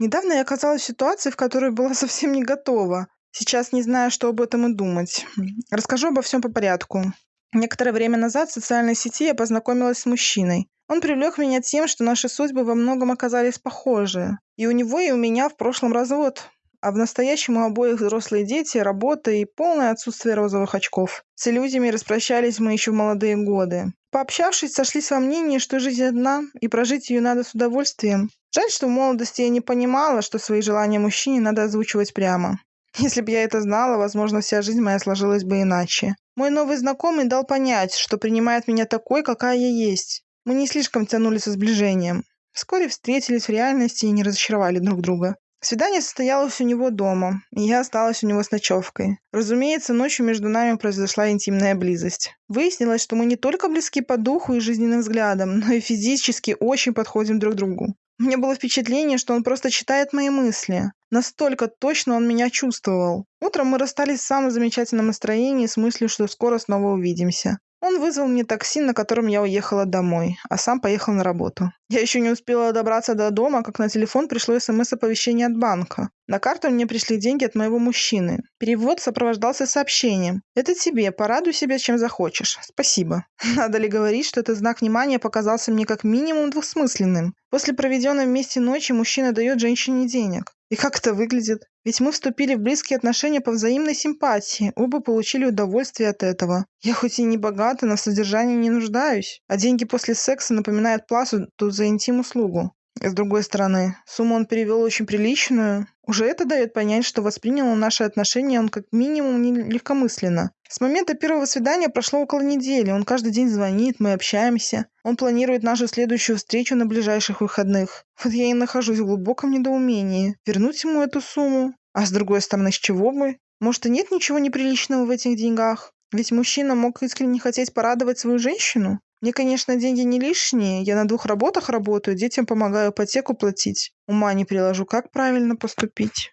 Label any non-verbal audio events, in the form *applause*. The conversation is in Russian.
Недавно я оказалась в ситуации, в которой была *laughs* совсем не готова. Сейчас не знаю, что об этом и думать. Расскажу обо всем по порядку. Некоторое время назад в социальной сети я познакомилась с мужчиной. Он привлек меня тем, что наши судьбы во многом оказались похожи. И у него, и у меня в прошлом развод. А в настоящем у обоих взрослые дети, работа и полное отсутствие розовых очков. С иллюзиями распрощались мы еще в молодые годы. Пообщавшись, сошлись во мнении, что жизнь одна, и прожить ее надо с удовольствием. Жаль, что в молодости я не понимала, что свои желания мужчине надо озвучивать прямо. *laughs* Если бы я это знала, возможно, вся жизнь моя сложилась бы иначе. Мой новый знакомый дал понять, что принимает меня такой, какая я есть. Мы не слишком тянули со сближением. Вскоре встретились в реальности и не разочаровали друг друга. Свидание состоялось у него дома, и я осталась у него с ночевкой. Разумеется, ночью между нами произошла интимная близость. Выяснилось, что мы не только близки по духу и жизненным взглядам, но и физически очень подходим друг другу. Меня было впечатление, что он просто читает мои мысли. Настолько точно он меня чувствовал. Утром мы расстались в самом замечательном настроении с мыслью, что скоро снова увидимся. Он вызвал мне такси, на котором я уехала домой, а сам поехал на работу. Я еще не успела добраться до дома, как на телефон пришло смс-оповещение от банка. На карту мне пришли деньги от моего мужчины. Перевод сопровождался сообщением. «Это тебе, порадуй себя, чем захочешь. Спасибо». *laughs* Надо ли говорить, что этот знак внимания показался мне как минимум двусмысленным. После проведенной вместе ночи мужчина дает женщине денег. И как это выглядит? Ведь мы вступили в близкие отношения по взаимной симпатии, оба получили удовольствие от этого. Я хоть и не богата, но в содержании не нуждаюсь, а деньги после секса напоминают плату за интим-услугу. С другой стороны, сумму он перевел очень приличную. Уже это дает понять, что воспринял наши отношения он как минимум не легкомысленно. С момента первого свидания прошло около недели. Он каждый день звонит, мы общаемся. Он планирует нашу следующую встречу на ближайших выходных. Вот я и нахожусь в глубоком недоумении. Вернуть ему эту сумму? А с другой стороны, с чего бы? Может, и нет ничего неприличного в этих деньгах? Ведь мужчина мог искренне хотеть порадовать свою женщину. Мне, конечно, деньги не лишние. Я на двух работах работаю, детям помогаю ипотеку платить. Ума не приложу, как правильно поступить.